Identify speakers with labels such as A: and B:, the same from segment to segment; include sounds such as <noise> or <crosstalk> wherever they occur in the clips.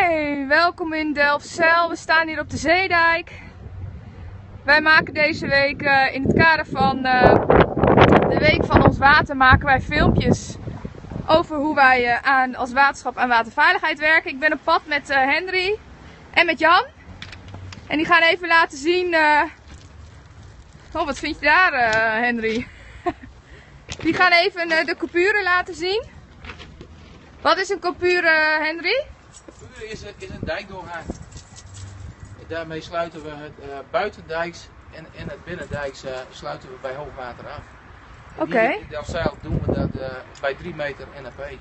A: Hey, welkom in Delfzijl. We staan hier op de Zeedijk. Wij maken deze week uh, in het kader van uh, de Week van ons Water maken wij filmpjes over hoe wij uh, aan, als waterschap aan waterveiligheid werken. Ik ben op pad met Henry en met Jan. En die gaan even laten zien... Oh, wat vind je daar Henry? <laughs> die gaan even de coupure laten zien. Wat is een coupure Henry?
B: Is, is een dijkdoorgang. Daarmee sluiten we het uh, buitendijks en, en het binnendijks uh, sluiten we bij hoogwater af.
A: Oké. Okay.
B: In Delfzijl doen we dat uh, bij 3 meter NAP.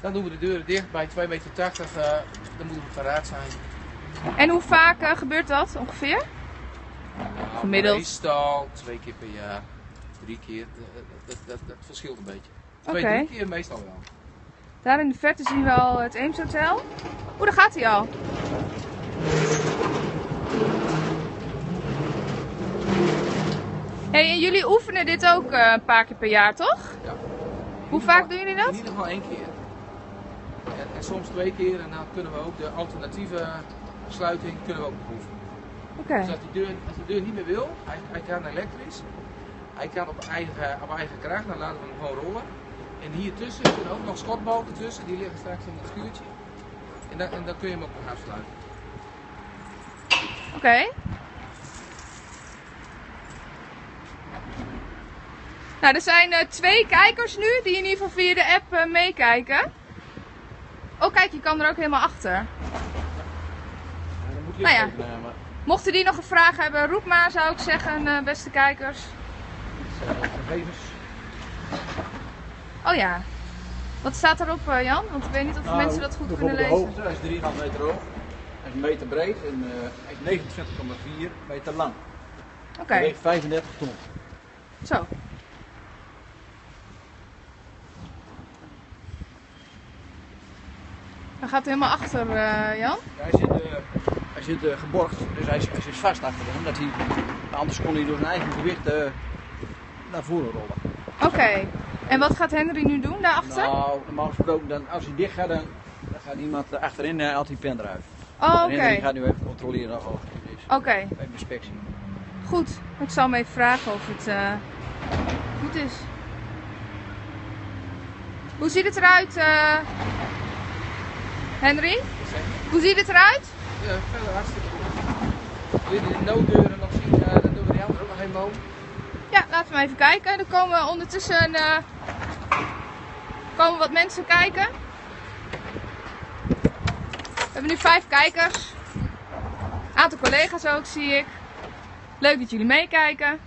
B: Dan doen we de deuren dicht bij 2,80 meter, dan moeten we paraat zijn.
A: En hoe vaak gebeurt dat ongeveer?
B: Nou, Gemiddeld? Meestal twee keer per jaar, drie keer, dat, dat, dat verschilt een beetje. Twee, okay. drie keer meestal wel.
A: Daar in de verte zien we al het Eems Hotel. Oeh, daar gaat hij al. Hey, en jullie oefenen dit ook uh, een paar keer per jaar, toch?
B: Ja.
A: Hoe vaak doen jullie dat?
B: In ieder geval één keer. En, en, soms twee keer en dan kunnen we ook de alternatieve sluiting kunnen we ook beoefenen.
A: Oké. Okay.
B: Dus als, die deur, als de deur niet meer wil, hij, hij kan elektrisch, hij kan op eigen, op eigen kracht, dan laten we hem gewoon rollen. En hier tussen zitten ook nog schotbalken tussen, die liggen straks in het schuurtje. En dan, en dan kun je hem ook nog afsluiten.
A: Oké. Okay. Nou, er zijn uh, twee kijkers nu die in ieder geval via de app uh, meekijken. Oh kijk, je kan er ook helemaal achter. Ja, nou ja, mochten die nog een vraag hebben, roep maar zou ik zeggen, uh, beste kijkers.
B: Gegevens.
A: Oh ja. Wat staat erop uh, Jan? Want ik weet niet of nou, mensen dat goed kunnen lezen. De
C: hoogte, hij is 3,5 meter hoog. Hij is een meter breed en uh, is 29,4 meter lang.
A: Oké. Okay.
C: Hij weegt 35 ton.
A: Zo. Hij gaat helemaal achter, uh, Jan?
C: Ja, hij zit, uh, hij zit uh, geborgd, dus hij, hij zit vast achter hem. Dat hij, anders kon hij door zijn eigen gewicht naar voren rollen.
A: Oké. Okay. En wat gaat Henry nu doen daarachter?
C: Nou, normaal gesproken, dan, als hij dicht gaat, dan, dan gaat iemand achterin uh, haalt die pen eruit.
A: Oh, oké. Okay.
C: Henry gaat nu even controleren of het is.
A: Oké. Okay.
C: Even inspectie.
A: Goed, ik zal hem even vragen of het uh, goed is. Hoe ziet het eruit, uh, Henry? Hoe ziet het eruit?
B: Ja, verder hartstikke goed. Wil je de nooddeuren nog zien? Uh, dan doen we die andere ook nog helemaal.
A: Ja, laten we even kijken. Er komen ondertussen uh, komen wat mensen kijken. We hebben nu vijf kijkers. Een aantal collega's ook, zie ik. Leuk dat jullie meekijken.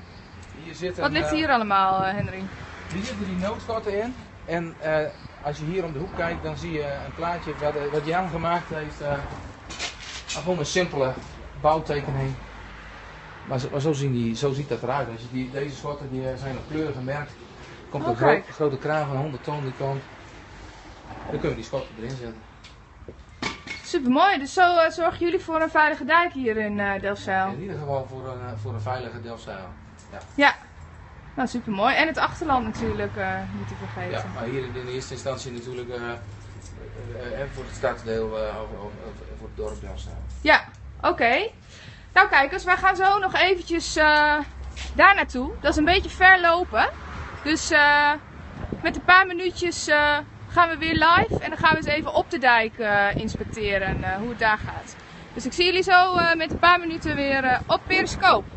B: Hier zit een,
A: wat ligt hier uh, allemaal, uh, Henry?
B: Hier zitten die noodschotten in. En als je hier om de hoek kijkt, dan zie je een plaatje wat, wat Jan gemaakt heeft. gewoon een simpele bouwtekening. Maar, zo, maar zo, zien die, zo ziet dat eruit. Als je die, deze schotten die zijn op kleur gemerkt. Komt een gro grote kraan van 100 ton die komt. Dan kunnen we die schotten erin zetten.
A: Super mooi. Dus zo uh, zorgen jullie voor een veilige dijk hier in uh, Delfzijl.
B: In ieder geval voor een, uh, voor een veilige Delfzijl. Ja.
A: ja. Nou, super mooi. En het achterland natuurlijk niet te vergeten.
B: Ja, maar hier in eerste instantie natuurlijk voor het stadsdeel voor het dorp Delfzijl.
A: Ja, oké. Nou kijkers, wij gaan zo nog eventjes uh, daar naartoe. Dat is een beetje ver lopen. Dus uh, met een paar minuutjes uh, gaan we weer live. En dan gaan we eens even op de dijk inspecteren hoe het daar gaat. Dus ik zie jullie zo met een paar minuten weer op Periscope.